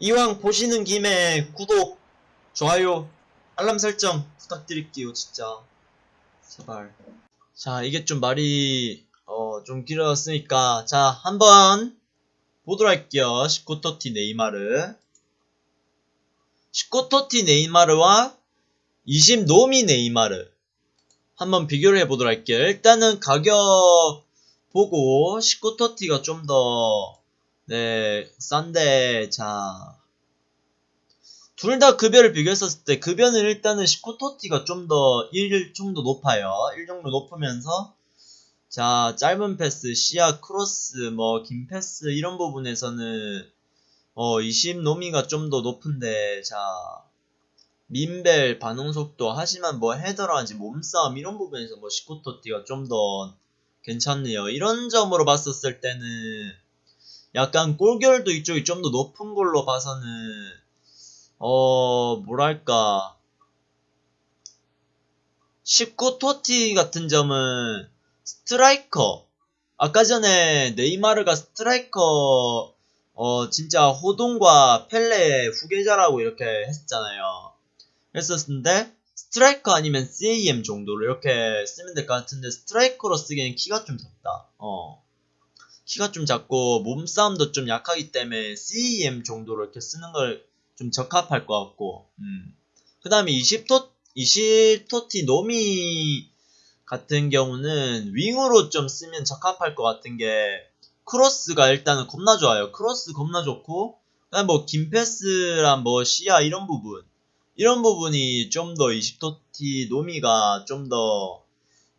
이왕 보시는 김에 구독, 좋아요, 알람 설정 부탁드릴게요, 진짜. 제발. 자, 이게 좀 말이, 어, 좀 길어졌으니까, 자, 한번 보도록 할게요. 19토티 네이마르. 19토티 네이마르와 20 노미 네이마르. 한번 비교를 해보도록 할게요. 일단은 가격 보고 19토티가 좀 더, 네, 싼데, 자. 둘 다 급여를 비교했었을 때, 급여는 일단은 19TOTY가 좀 더 1 정도 높아요. 1 정도 높으면서, 자, 짧은 패스, 시야, 크로스, 뭐, 긴 패스, 이런 부분에서는, 어, 20 노미가 좀 더 높은데, 자, 민밸, 반응 속도, 하지만 뭐 헤더라든지 몸싸움, 이런 부분에서 뭐 19TOTY가 좀 더 괜찮네요. 이런 점으로 봤었을 때는, 약간 골결도 이쪽이 좀 더 높은 걸로 봐서는, 어, 뭐랄까, 19TOTY 같은 점은, 스트라이커. 아까 전에 네이마르가 스트라이커, 어, 진짜 호돈과 펠레의 후계자라고 이렇게 했잖아요. 했었는데, 스트라이커 아니면 CAM 정도로 이렇게 쓰면 될 것 같은데, 스트라이커로 쓰기에는 키가 좀 작다. 어. 키가 좀 작고, 몸싸움도 좀 약하기 때문에 CAM 정도로 이렇게 쓰는 걸 좀 적합할 것 같고, 음. 그 다음에 20토, 20TOTY 노미 같은 경우는 윙으로 좀 쓰면 적합할 것 같은 게 크로스가 일단은 겁나 좋아요. 크로스 겁나 좋고 그다음 뭐 긴패스랑 뭐 시야 이런 부분 이런 부분이 좀 더 20TOTY 노미가 좀 더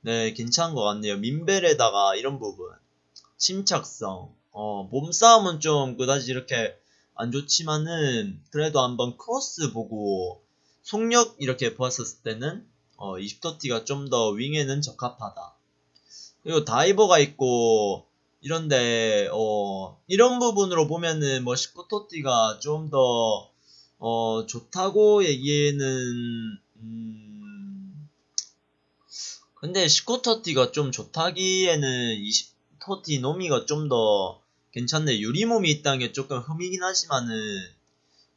네, 괜찮은 것 같네요. 민벨에다가 이런 부분 침착성 어, 몸싸움은 좀 그다지 이렇게 안 좋지만은 그래도 한번 크로스 보고 속력 이렇게 보았었을 때는 어, 20토티가 좀 더 윙에는 적합하다. 그리고 다이버가 있고 이런데 어, 이런 부분으로 보면은 뭐 19토티가 좀더 어, 좋다고 얘기에는 음, 근데 19토티가 좀 좋다기에는 20 토티 노미가 좀 더 괜찮네. 유리몸이 있다는 게 조금 흠이긴 하지만은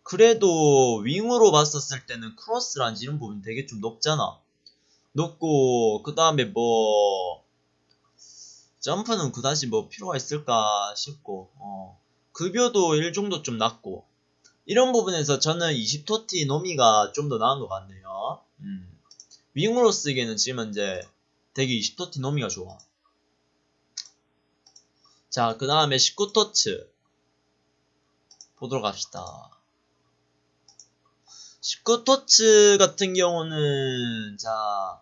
그래도 윙으로 봤었을 때는 크로스란지 이런 부분 되게 좀 높잖아. 높고 그 다음에 뭐 점프는 그다지 뭐 필요가 있을까 싶고 어, 급여도 1 정도 좀 낮고 이런 부분에서 저는 20토티 노미가 좀 더 나은 것 같네요. 음. 윙으로 쓰기에는 지금 현재 되게 20TOTY 노미가 좋아. 자, 그 다음에 19TOTS 보도록 합시다. 19TOTS 같은 경우는 자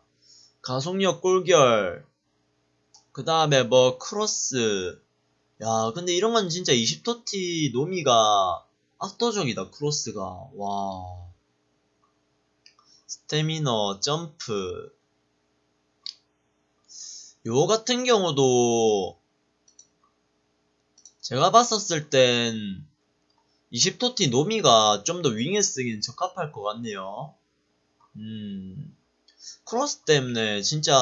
가속력 골결. 그 다음에 뭐 크로스. 야 근데 이런 건 진짜 20TOTY 노미가 압도적이다 크로스가. 와. 스태미너 점프. 요 같은 경우도 제가 봤었을 땐 20TOTY 노미가 좀 더 윙에 쓰기는 적합할 것 같네요. 음, 크로스 때문에 진짜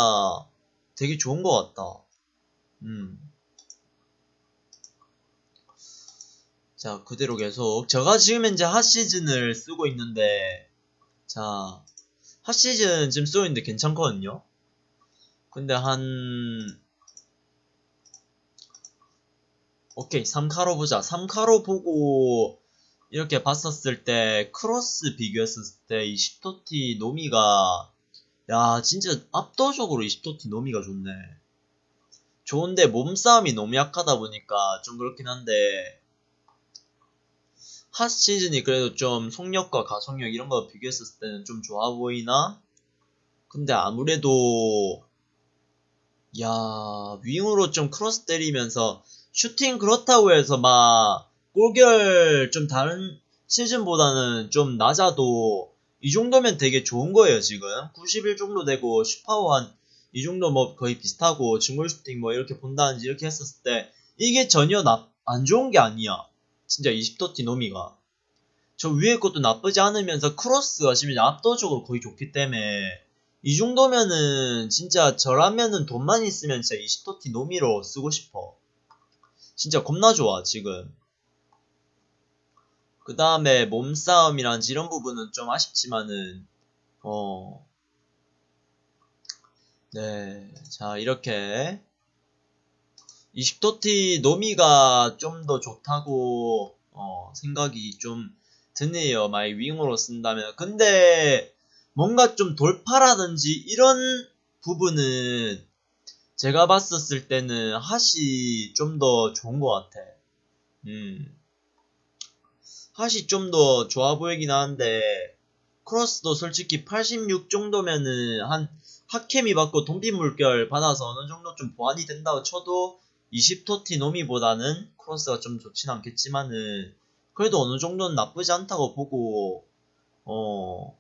되게 좋은 것 같다. 음. 자, 그대로 계속. 제가 지금 현재 HOT시즌을 쓰고 있는데, 자, HOT시즌 지금 쓰고 있는데 괜찮거든요? 근데 한, 오케이 3카로 보자 3카로 보고 이렇게 봤었을 때 크로스 비교했었을 때 20TOTY 노미가 야 진짜 압도적으로 20TOTY 노미가 좋네 좋은데 몸싸움이 너무 약하다 보니까 좀 그렇긴 한데 HOT 시즌이 그래도 좀 속력과 가속력 이런 거 비교했었을 때는 좀 좋아 보이나? 근데 아무래도 야 윙으로 좀 크로스 때리면서 슈팅 그렇다고 해서 막 골결 좀 다른 시즌보다는 좀 낮아도 이 정도면 되게 좋은 거예요 지금. 91 정도 되고 한이 정도 뭐 거의 비슷하고 중골 슈팅 뭐 이렇게 본다든지 이렇게 했었을 때 이게 전혀 나, 안 좋은 게 아니야. 진짜 20토티 노미가. 저 위에 것도 나쁘지 않으면서 크로스가 지금 압도적으로 거의 좋기 때문에 이 정도면은 진짜 저라면은 돈만 있으면 진짜 20토티 노미로 쓰고 싶어 진짜 겁나 좋아 지금 그 다음에 몸싸움이란 이런 부분은 좀 아쉽지만은, 어, 네. 자, 이렇게. 20TOTY 노미가 좀 더 좋다고, 어, 생각이 좀 드네요. 마이 윙으로 쓴다면. 근데, 뭔가 좀 돌파라든지 이런 부분은 제가 봤었을 때는 HOT이 좀 더 좋은 것 같아. 음. HOT이 좀 더 좋아 보이긴 하는데, 크로스도 솔직히 86 정도면은 한 핫케미 받고 돈비 물결 받아서 어느 정도 좀 보완이 된다고 쳐도 20토티 노미보다는 크로스가 좀 좋진 않겠지만은 그래도 어느 정도는 나쁘지 않다고 보고 어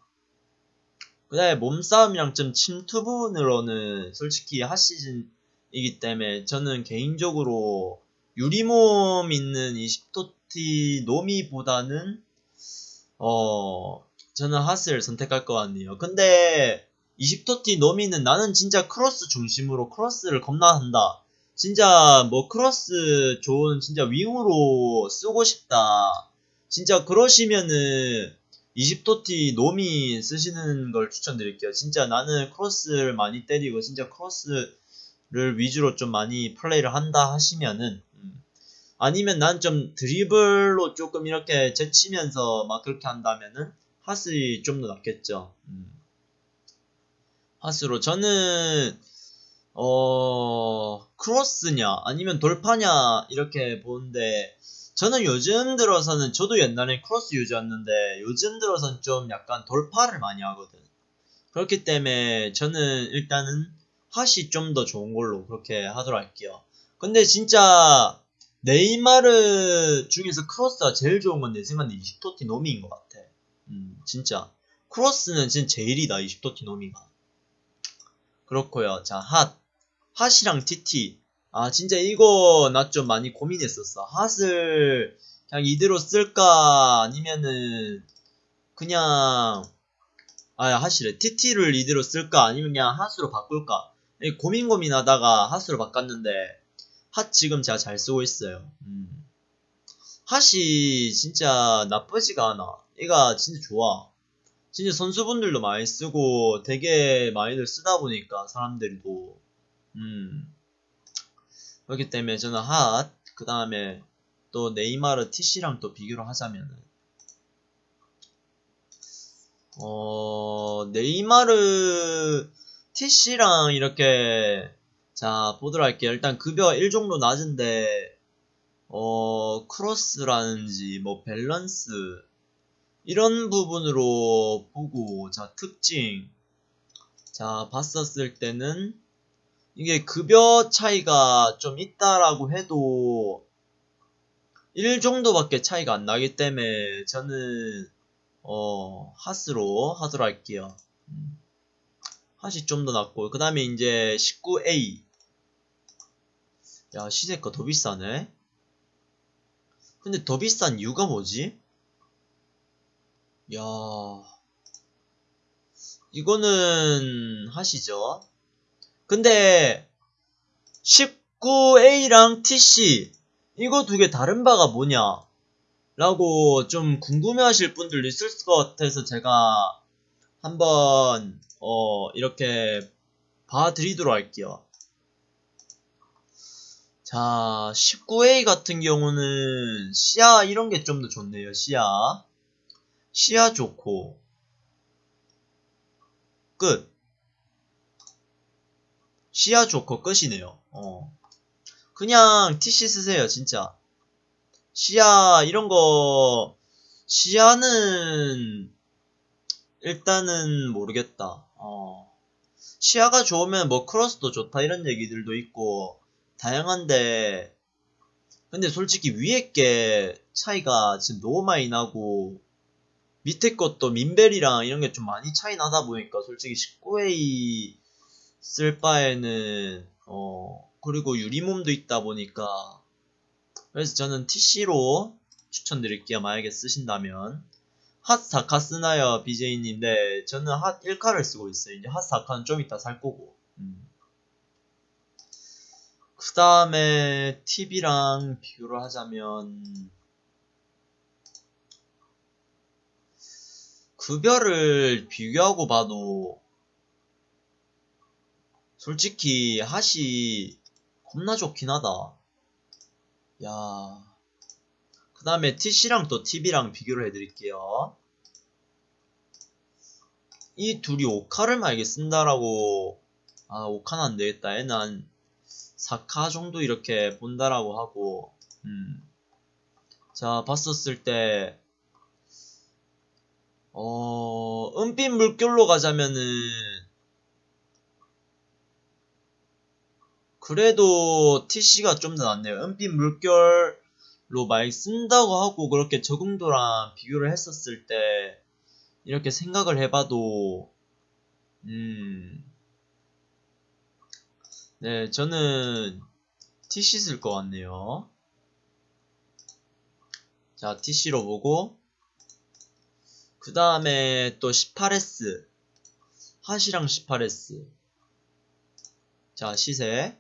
그다음에 몸싸움이랑 좀 침투 부분으로는 솔직히 핫시즌이기 때문에 저는 개인적으로 유리몸 있는 20토티 노미보다는 어 저는 핫을 선택할 것 같네요. 근데 20TOTY 노미는 나는 진짜 크로스 중심으로 크로스를 겁나 한다. 진짜 뭐 크로스 좋은 진짜 윙으로 쓰고 싶다. 진짜 그러시면은 20TOTY 노미 쓰시는 걸 추천드릴게요. 진짜 나는 크로스를 많이 때리고 진짜 크로스를 위주로 좀 많이 플레이를 한다 하시면은 음. 아니면 난 좀 드리블로 조금 이렇게 제치면서 막 그렇게 한다면은 핫이 좀 더 낫겠죠. 음. 핫으로 저는 어 크로스냐 아니면 돌파냐 이렇게 보는데 저는 요즘 들어서는 저도 옛날에 크로스 유저였는데 요즘 들어서는 좀 약간 돌파를 많이 하거든. 그렇기 때문에 저는 일단은 HOT이 좀 더 좋은 걸로 그렇게 하도록 할게요. 근데 진짜 네이마르 중에서 크로스가 제일 좋은 건 내 생각에 20TOTY 노미인 것 같아. 음 진짜. 크로스는 진짜 제일이다 20TOTY 노미가. 그렇고요. 자 HOT. HOT이랑 TT 아 진짜 이거 나 좀 많이 고민했었어. HOT을 그냥 이대로 쓸까? 아니면은 그냥 아 핫이래. TT를 이대로 쓸까? 아니면 그냥 핫으로 바꿀까? 고민 고민하다가 핫으로 바꿨는데 핫 지금 제가 잘 쓰고 있어요. 음. 핫이 진짜 나쁘지가 않아. 얘가 진짜 좋아. 진짜 선수분들도 많이 쓰고 되게 많이들 쓰다 보니까 사람들도. 음 그렇기 때문에 저는 핫, 그 다음에 또 네이마르 TC랑 또 비교를 하자면은 어 네이마르 TC랑 이렇게 자 보도록 할게요. 일단 급여 1정도 낮은데 어 크로스라는지 뭐 밸런스 이런 부분으로 보고 자 특징. 자 봤었을 때는 이게 급여 차이가 좀 있다라고 해도 1 정도밖에 차이가 안 나기 때문에 저는 어 핫으로 하도록 할게요. 음. 핫이 좀더 낫고. 그 다음에 이제 19A 야 시세가 더 비싸네. 근데 더 비싼 이유가 뭐지? 야 이거는 하시죠 근데 19A랑 TC 이거 두 개 다른 바가 뭐냐? 라고 좀 궁금해 하실 분들도 있을 것 같아서 제가 한번 어 이렇게 봐드리도록 할게요. 자 19A 같은 경우는 시야 이런 게 좀 더 좋네요 시야 시야 좋고. 끝 시야 좋고 끝이네요. 어. 그냥 TC 쓰세요, 진짜. 시야, 이런 거, 시야는, 일단은 모르겠다. 어. 시야가 좋으면 뭐 크로스도 좋다 이런 얘기들도 있고, 다양한데, 근데 솔직히 위에 게 차이가 지금 너무 많이 나고, 밑에 것도 민벨이랑 이런 게 좀 많이 차이 나다 보니까 솔직히 19A 쓸 바에는 어 그리고 유리몸도 있다 보니까 그래서 저는 TC로 추천드릴게요. 만약에 쓰신다면. 핫 4카 쓰나요 BJ님? 네 저는 핫 1카를 쓰고 있어요. 이제 핫 4카는 좀 이따 살 거고. 음. 그 다음에 TV랑 비교를 하자면 급여를 비교하고 봐도 솔직히 핫이 겁나 좋긴 하다. 야. 그 다음에 TC랑 또 TV랑 비교를 해드릴게요. 이 둘이 5카를 만약에 쓴다라고 아 5카는 안되겠다 얘는 한 4카 정도 이렇게 본다라고 하고 음. 자 봤었을 때 어, 은빛 물결로 가자면은 그래도 TC가 좀 더 낫네요. 은빛 물결로 많이 쓴다고 하고 그렇게 적응도랑 비교를 했었을 때 이렇게 생각을 해봐도 음, 네, 저는 TC 쓸 것 같네요. 자, TC로 보고 그 다음에 또 18S 핫이랑 18S 자 시세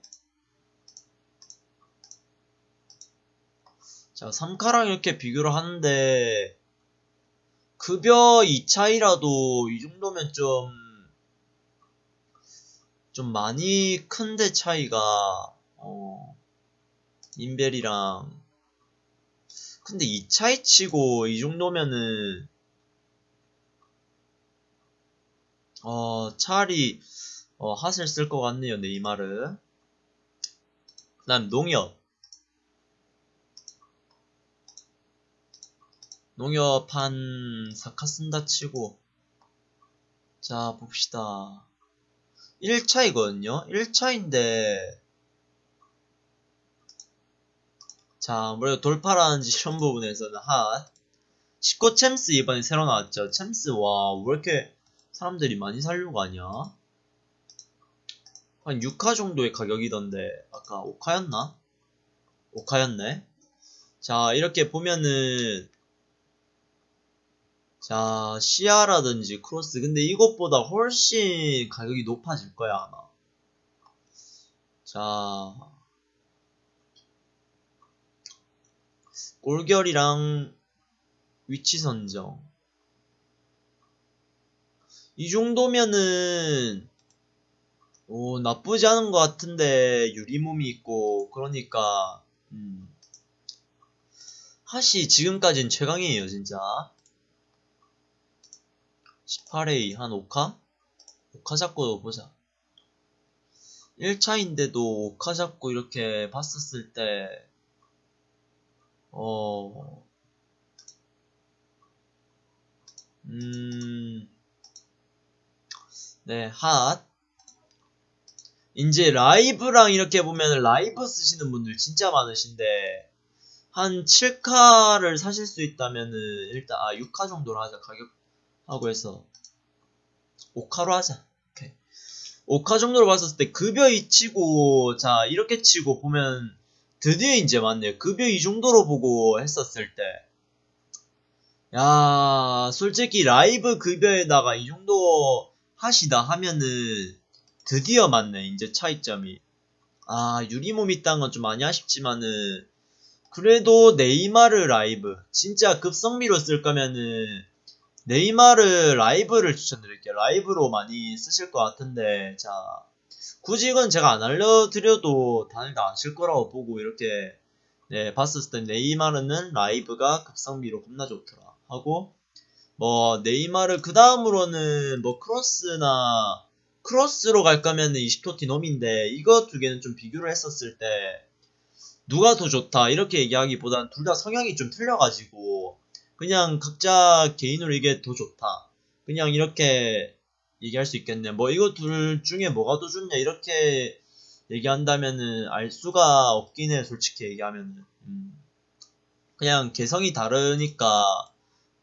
자 3카랑 이렇게 비교를 하는데 급여 2차이라도 이 정도면 좀, 좀 많이 큰데 차이가, 어, 인벨이랑. 근데 2차이 치고 이 정도면은, 어, 차라리, 어, 핫을 쓸 것 같네요, 네이마르. 그 다음 농협. 농협 한 4카 쓴다 치고 자 봅시다. 1차이거든요. 1차인데 자 아무래도 돌파라는지 이런 부분에서는 핫 19 챔스 이번에 새로 나왔죠. 챔스 와 왜 이렇게 사람들이 많이 살려고 하냐? 한 6카 정도의 가격이던데 아까 5카였나? 5카였네. 자 이렇게 보면은 자, 시아라든지 크로스. 근데 이것보다 훨씬 가격이 높아질 거야, 아마. 자, 골결이랑 위치 선정. 이 정도면은, 오, 나쁘지 않은 것 같은데, 유리몸이 있고, 그러니까, 음. 핫이 지금까진 최강이에요, 진짜. 18A 한 5카? 5카 잡고 보자. 1차인데도 5카 잡고 이렇게 봤었을 때, 어, 음, 네, 핫. 이제 라이브랑 이렇게 보면 라이브 쓰시는 분들 진짜 많으신데, 한 7카를 사실 수 있다면은, 일단, 아, 6카 정도로 하자, 가격 하고 해서 5카로 하자. 오케이. 5카 정도로 봤었을 때 급여 이 치고 자 이렇게 치고 보면 드디어 이제 맞네요. 급여 이 정도로 보고 했었을 때. 야, 솔직히 라이브 급여에다가 이 정도 하시다 하면은 드디어 맞네, 이제 차이점이. 아, 유리몸 있다는 건 좀 많이 아쉽지만은 그래도 네이마르 라이브 진짜 급성비로 쓸 거면은 네이마르 라이브를 추천드릴게요. 라이브로 많이 쓰실 것 같은데, 자, 굳이 이건 제가 안 알려드려도 다들 다 아실 거라고 보고 이렇게, 네, 봤었을 때 네이마르는 라이브가 급성비로 겁나 좋더라. 하고, 뭐, 네이마르 그 다음으로는 뭐 크로스나, 크로스로 갈 거면 20토티 놈인데, 이거 두 개는 좀 비교를 했었을 때, 누가 더 좋다, 이렇게 얘기하기보단 둘 다 성향이 좀 틀려가지고, 그냥 각자 개인으로 이게 더 좋다. 그냥 이렇게 얘기할 수 있겠네. 뭐 이거 둘 중에 뭐가 더 좋냐 이렇게 얘기한다면은 알 수가 없긴 해. 솔직히 얘기하면은. 음. 그냥 개성이 다르니까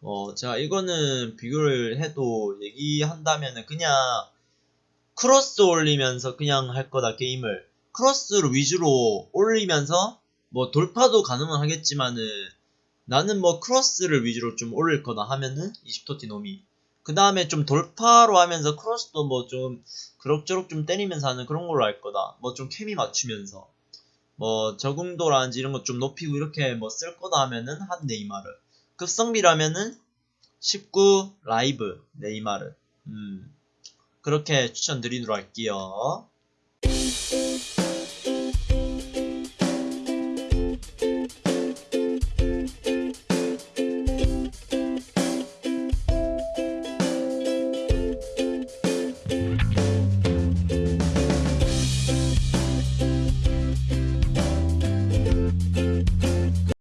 어 제가 이거는 비교를 해도 얘기한다면은 그냥 크로스 올리면서 그냥 할 거다 게임을 크로스를 위주로 올리면서 뭐 돌파도 가능은 하겠지만은 나는 뭐 크로스를 위주로 좀 올릴 거다 하면은 20TOTY 노미 그 다음에 좀 돌파로 하면서 크로스도 뭐 좀 그럭저럭 좀 때리면서 하는 그런 걸로 할 거다 뭐 좀 케미 맞추면서 뭐 적응도라든지 이런 거좀 높이고 이렇게 뭐 쓸 거다 하면은 한 네이마르 급성비라면은 19 라이브 네이마르. 음. 그렇게 추천드리도록 할게요.